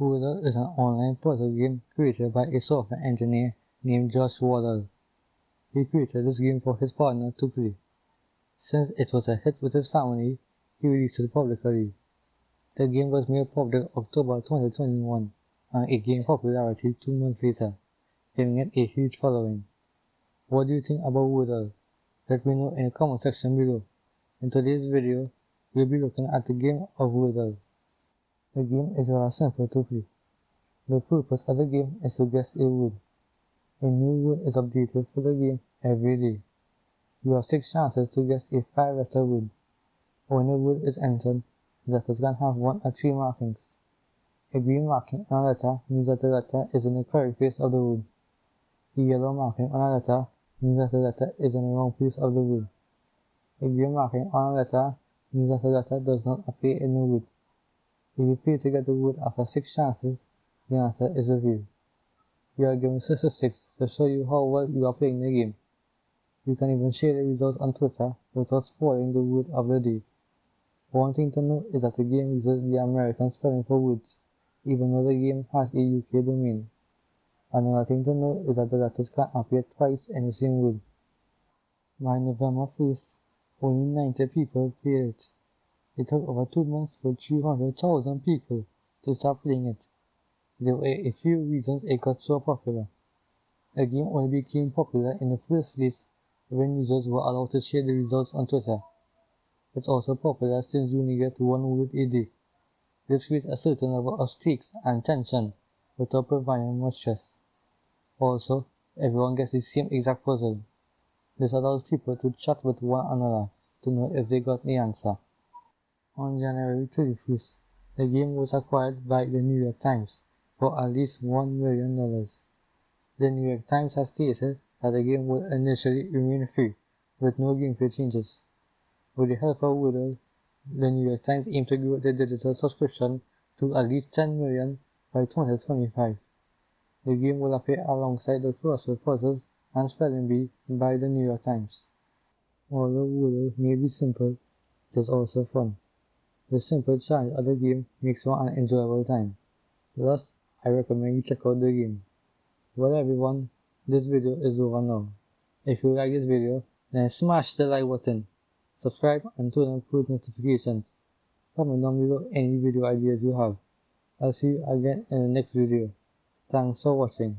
Wordle is an online puzzle game created by a software engineer named Josh Wardle. He created this game for his partner to play. Since it was a hit with his family, he released it publicly. The game was made public October 2021 and it gained popularity two months later, giving it a huge following. What do you think about Wordle? Let me know in the comment section below. In today's video, we'll be looking at the game of Wordle. The game is rather simple to play. The purpose of the game is to guess a word. A new word is updated for the game every day. You have 6 chances to guess a 5 letter word. When a word is entered, letters can have 1 or 3 markings. A green marking on a letter means that the letter is in the correct place of the word. A yellow marking on a letter means that the letter is in the wrong place of the word. A green marking on a letter means that the letter does not appear in the word. If you fail to get the word after 6 chances, the answer is revealed. You are given statistics to show you how well you are playing the game. You can even share the results on Twitter without spoiling the word of the day. One thing to note is that the game uses the American spelling for words, even though the game has a UK domain. Another thing to note is that the letters can appear twice in the same word. By November 1st, only 90 people played it. It took over two months for 300,000 people to start playing it. There were a few reasons it got so popular. The game only became popular in the first place when users were allowed to share the results on Twitter. It's also popular since you only get one word a day. This creates a certain level of stakes and tension without providing much stress. Also, everyone gets the same exact puzzle. This allows people to chat with one another to know if they got the answer. On January 31st, the game was acquired by the New York Times for at least $1 million. The New York Times has stated that the game will initially remain free, with no game gameplay changes. With the help of Wordle, the New York Times aims to grow the digital subscription to at least 10 million by 2025. The game will appear alongside the crossword puzzles and spelling bee by the New York Times. Although Wordle may be simple, it is also fun. The simple challenge of the game makes for an enjoyable time. Thus, I recommend you check out the game. Well everyone, this video is over now. If you like this video, then smash the like button, subscribe and turn on post notifications. Comment down below any video ideas you have. I'll see you again in the next video. Thanks for watching.